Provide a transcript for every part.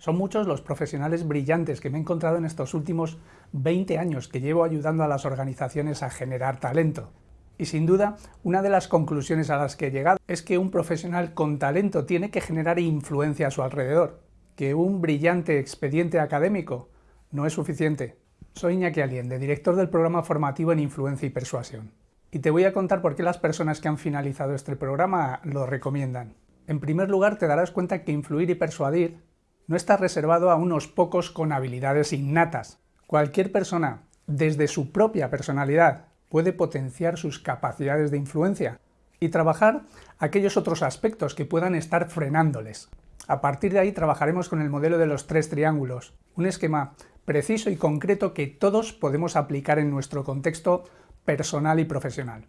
Son muchos los profesionales brillantes que me he encontrado en estos últimos 20 años que llevo ayudando a las organizaciones a generar talento. Y sin duda, una de las conclusiones a las que he llegado es que un profesional con talento tiene que generar influencia a su alrededor, que un brillante expediente académico no es suficiente. Soy Iñaki Aliende, director del programa formativo en Influencia y Persuasión. Y te voy a contar por qué las personas que han finalizado este programa lo recomiendan. En primer lugar, te darás cuenta que influir y persuadir no está reservado a unos pocos con habilidades innatas. Cualquier persona, desde su propia personalidad, puede potenciar sus capacidades de influencia y trabajar aquellos otros aspectos que puedan estar frenándoles. A partir de ahí trabajaremos con el modelo de los tres triángulos, un esquema preciso y concreto que todos podemos aplicar en nuestro contexto personal y profesional.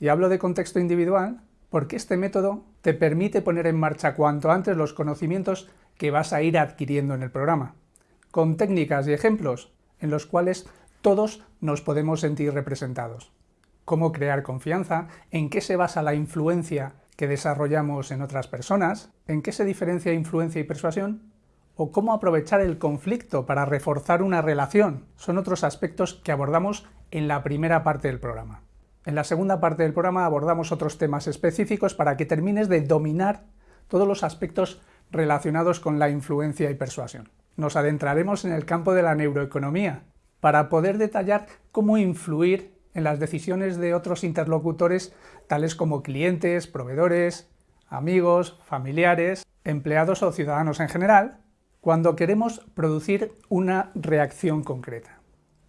Y hablo de contexto individual porque este método te permite poner en marcha cuanto antes los conocimientos que vas a ir adquiriendo en el programa, con técnicas y ejemplos en los cuales todos nos podemos sentir representados. Cómo crear confianza, en qué se basa la influencia que desarrollamos en otras personas, en qué se diferencia influencia y persuasión, o cómo aprovechar el conflicto para reforzar una relación. Son otros aspectos que abordamos en la primera parte del programa. En la segunda parte del programa abordamos otros temas específicos para que termines de dominar todos los aspectos relacionados con la influencia y persuasión. Nos adentraremos en el campo de la neuroeconomía para poder detallar cómo influir en las decisiones de otros interlocutores tales como clientes, proveedores, amigos, familiares, empleados o ciudadanos en general, cuando queremos producir una reacción concreta.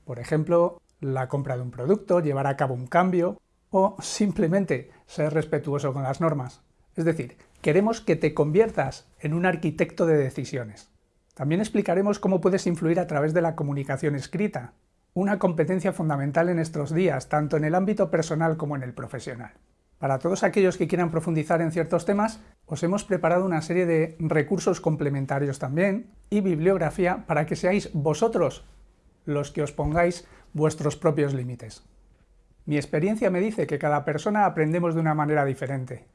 Por ejemplo, la compra de un producto, llevar a cabo un cambio o simplemente ser respetuoso con las normas. Es decir, Queremos que te conviertas en un arquitecto de decisiones. También explicaremos cómo puedes influir a través de la comunicación escrita, una competencia fundamental en estos días, tanto en el ámbito personal como en el profesional. Para todos aquellos que quieran profundizar en ciertos temas, os hemos preparado una serie de recursos complementarios también y bibliografía para que seáis vosotros los que os pongáis vuestros propios límites. Mi experiencia me dice que cada persona aprendemos de una manera diferente,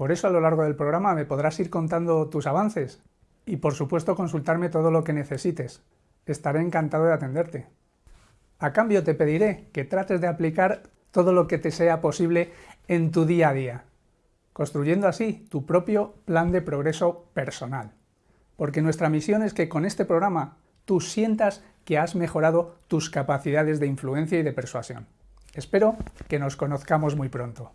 por eso a lo largo del programa me podrás ir contando tus avances y por supuesto consultarme todo lo que necesites. Estaré encantado de atenderte. A cambio te pediré que trates de aplicar todo lo que te sea posible en tu día a día, construyendo así tu propio plan de progreso personal. Porque nuestra misión es que con este programa tú sientas que has mejorado tus capacidades de influencia y de persuasión. Espero que nos conozcamos muy pronto.